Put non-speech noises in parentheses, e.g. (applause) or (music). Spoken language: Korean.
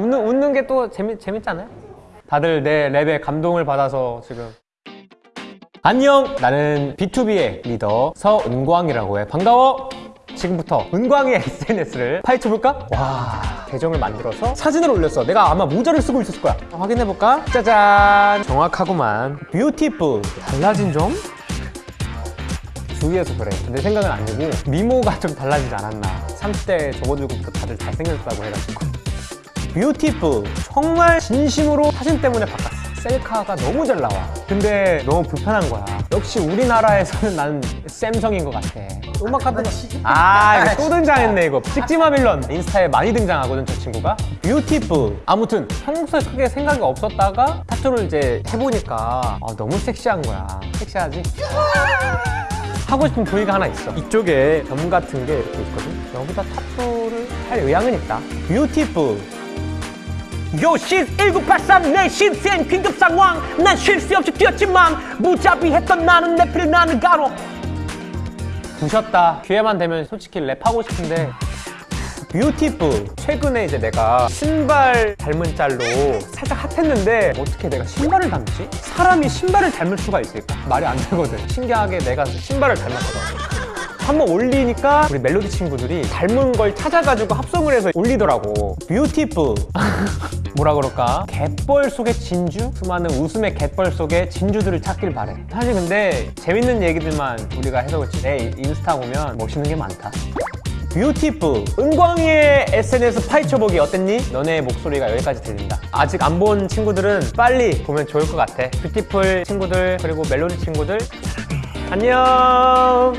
이런 게또 재밌, 재밌잖아요? 다들 내 랩에 감동을 받아서 지금 안녕! 나는 BTOB의 리더 서은광이라고 해. 반가워! 지금부터 은광의 SNS를 파헤쳐볼까? 와, 계정을 만들어서 사진을 올렸어. 내가 아마 모자를 쓰고 있었을 거야. 확인해볼까? 짜잔! 정확하구만. Beautiful. 달라진 점? 주위에서 그래. 내 생각은 아니고 미모가 좀 달라지지 않았나. 30대 접어들고 다들 잘생겼다고 해가지고. Beautiful. 정말 진심으로 사진 때문에 바꿨어. 셀카가 너무 잘 나와. 근데 너무 불편한 거야. 역시 우리나라에서는 나는 샘성인 것 같아. 음악 같은 거. 아, 이거 또 등장했네, 이거. 찍지마 빌런. 인스타에 많이 등장하거든, 저 친구가. Beautiful. 아무튼 평소에 크게 생각이 없었다가 타투를 이제 해보니까 아, 너무 섹시한 거야. 섹시하지? 하고 싶은 부위가 하나 있어. 이쪽에 점 같은 게 이렇게 있거든. 여기다 타투를 할 의향은 있다. 뷰티풀. 요신 1983 내 신생 긴급 상황. 난 쉴 새 없이 뛰었지만 무자비했던 나는 내필 나는 가로. 부셨다. 기회만 되면 솔직히 랩하고 싶은데. 뷰티풀. 최근에 이제 내가 신발 닮은 짤로 살짝 핫했는데 어떻게 내가 신발을 닮지? 사람이 신발을 닮을 수가 있을까? 말이 안 되거든. 신기하게 내가 신발을 닮았더라고 한번 올리니까 우리 멜로디 친구들이 닮은 걸 찾아가지고 합성을 해서 올리더라고. Beautiful (laughs) 뭐라 그럴까? 갯벌 속의 진주? 수많은 웃음의 갯벌 속의 진주들을 찾길 바래. 사실 근데 재밌는 얘기들만 우리가 해서 그렇지. 내 인스타 보면 멋있는 게 많다. Beautiful 은광이의 SNS 파헤쳐보기 어땠니? 너네 목소리가 여기까지 들린다. 아직 안 본 친구들은 빨리 보면 좋을 것 같아. Beautiful 친구들 그리고 멜로디 친구들. 안녕